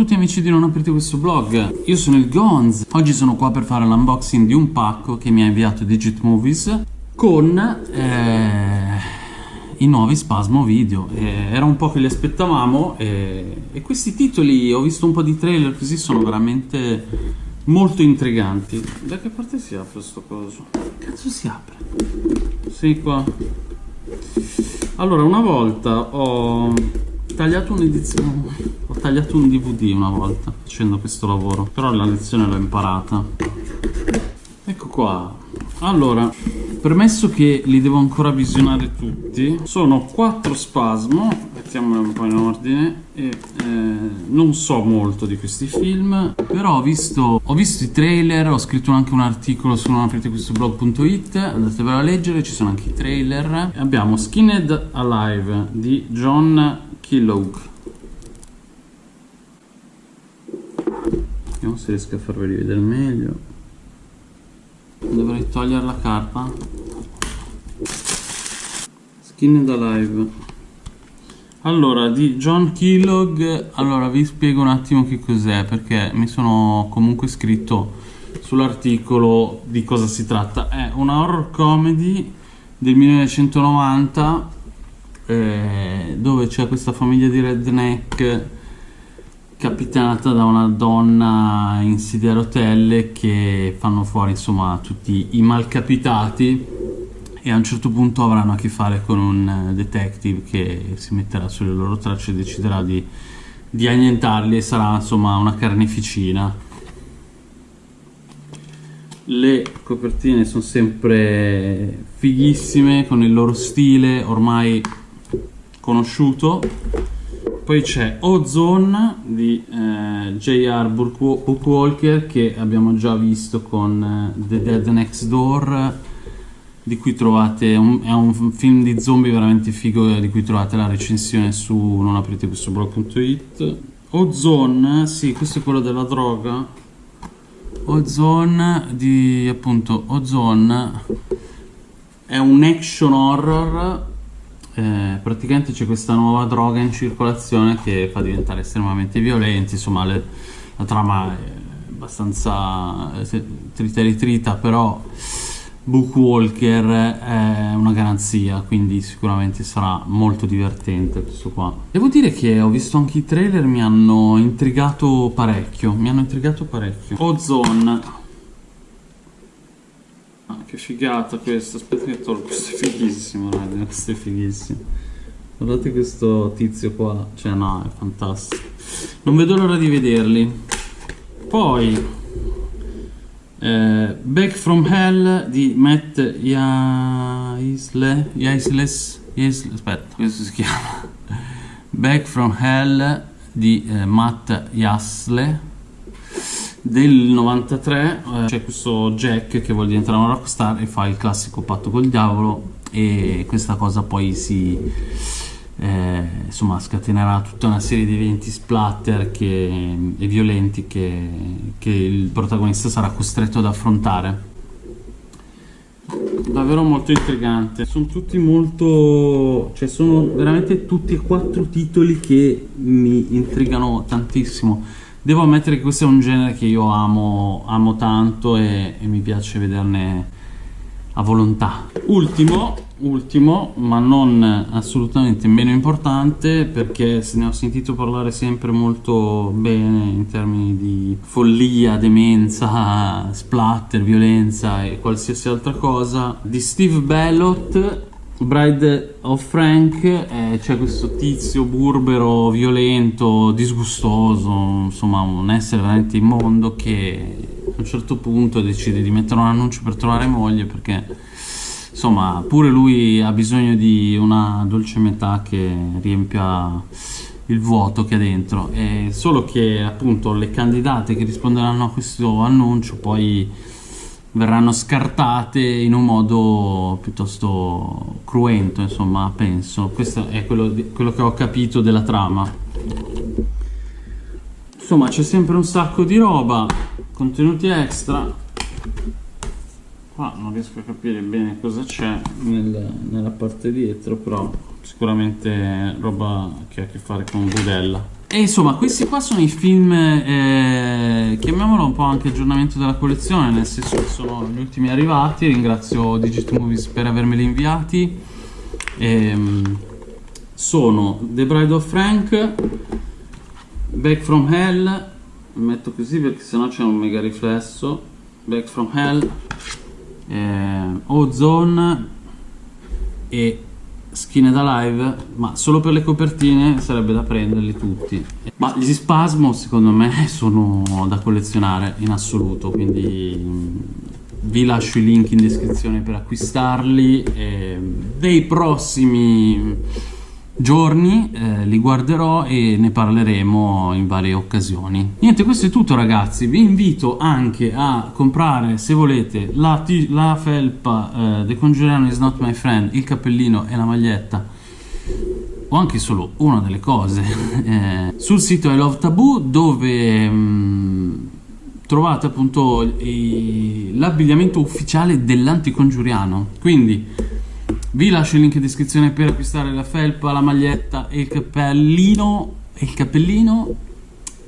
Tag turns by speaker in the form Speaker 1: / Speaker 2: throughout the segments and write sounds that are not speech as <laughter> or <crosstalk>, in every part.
Speaker 1: tutti amici di Non Aprite Questo Blog, io sono il Gonz, oggi sono qua per fare l'unboxing di un pacco che mi ha inviato Digit Movies con eh, i nuovi Spasmo video, eh, era un po' che li aspettavamo e, e questi titoli, ho visto un po' di trailer così, sono veramente molto intriganti. Da che parte si apre sto coso? Cazzo si apre? Sì qua. Allora, una volta ho tagliato un'edizione. Ho tagliato un dvd una volta facendo questo lavoro però la lezione l'ho imparata. Ecco qua. Allora premesso che li devo ancora visionare tutti sono quattro spasmo mettiamoli un po' in ordine e eh, non so molto di questi film però ho visto, ho visto i trailer ho scritto anche un articolo su non aprite questo blog.it andatevelo a leggere ci sono anche i trailer. Abbiamo Skinned Alive di John Kellogg vediamo se riesco a farveli vedere meglio. Dovrei togliere la carta Skinned Alive allora di John Kellogg allora vi spiego un attimo che cos'è perché mi sono comunque scritto sull'articolo di cosa si tratta. È una horror comedy del 1990 eh, dove c'è questa famiglia di redneck capitanata da una donna in sedia a rotelle che fanno fuori insomma tutti i malcapitati e a un certo punto avranno a che fare con un detective che si metterà sulle loro tracce e deciderà di, di annientarli e sarà insomma una carneficina. Le copertine sono sempre fighissime con il loro stile ormai conosciuto. Poi c'è Ozone di eh, J.R. Bookwalker che abbiamo già visto con eh, The Dead Next Door. Di cui trovate un, è un film di zombie veramente figo di cui trovate la recensione su non aprite questo blog.it Ozone, sì questo è quello della droga. Ozone di appunto Ozone è un action horror eh, praticamente c'è questa nuova droga in circolazione che fa diventare estremamente violenti, insomma le, la trama è abbastanza eh, trita e ritrita, però Bookwalker è una garanzia, quindi sicuramente sarà molto divertente questo qua. Devo dire che ho visto anche i trailer, mi hanno intrigato parecchio, mi hanno intrigato parecchio. Ozone che figata questa, aspetta che tolgo, questo è fighissimo raga, questo è fighissimo. Guardate questo tizio qua, cioè no, è fantastico. Non vedo l'ora di vederli. Poi, eh, Back from Hell di Matt Yaisle, Yaisles, Yaisle, aspetta, questo si chiama. Back from Hell di eh, Matt Yasle del 93 eh, c'è questo Jack che vuole diventare una rockstar e fa il classico patto col diavolo e questa cosa poi si eh, insomma scatenerà tutta una serie di eventi splatter che, e violenti che, che il protagonista sarà costretto ad affrontare. Davvero molto intrigante. Sono tutti molto cioè sono veramente tutti e quattro titoli che mi intrigano tantissimo Devo ammettere che questo è un genere che io amo, amo tanto e, e mi piace vederne a volontà. Ultimo, ultimo, ma non assolutamente meno importante perché se ne ho sentito parlare sempre molto bene in termini di follia, demenza, splatter, violenza e qualsiasi altra cosa, di Steve Bellot Bride of Frank eh, c'è questo tizio burbero, violento, disgustoso, insomma un essere veramente immondo che a un certo punto decide di mettere un annuncio per trovare moglie perché insomma pure lui ha bisogno di una dolce metà che riempia il vuoto che ha dentro. E solo che appunto le candidate che risponderanno a questo annuncio poi verranno scartate in un modo piuttosto cruento, insomma, penso. Questo è quello, di, quello che ho capito della trama. Insomma, c'è sempre un sacco di roba, contenuti extra. Qua non riesco a capire bene cosa c'è nel, nella parte dietro, però sicuramente roba che ha a che fare con budella. E insomma, questi qua sono i film, eh, chiamiamolo un po' anche aggiornamento della collezione, nel senso che sono gli ultimi arrivati. Ringrazio Digit Movies per avermeli inviati. Ehm, sono The Bride of Frank, Back from Hell, metto così perché sennò c'è un mega riflesso. Back from Hell, eh, Ozone e Skinned Alive, ma solo per le copertine sarebbe da prenderli tutti. Ma gli Spasmo secondo me <laughs> sono da collezionare in assoluto, quindi mm, vi lascio i link in descrizione per acquistarli. E dei prossimi giorni eh, li guarderò e ne parleremo in varie occasioni. Niente, questo è tutto ragazzi, vi invito anche a comprare se volete la, la felpa eh, The Conjuring is not my friend, il cappellino e la maglietta o anche solo una delle cose <laughs> eh, sul sito I Love Taboo dove mh, mm, trovate appunto l'abbigliamento ufficiale dell'anticongiuriano quindi vi lascio il link in descrizione per acquistare la felpa, la maglietta e il cappellino, e il cappellino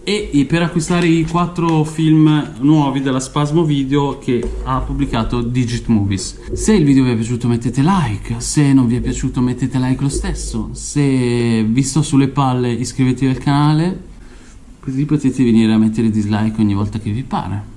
Speaker 1: e per acquistare i quattro film nuovi della Spasmo Video che ha pubblicato Digit Movies. Se il video vi è piaciuto mettete like, se non vi è piaciuto mettete like lo stesso, se vi sto sulle palle iscrivetevi al canale, così potete venire a mettere dislike ogni volta che vi pare.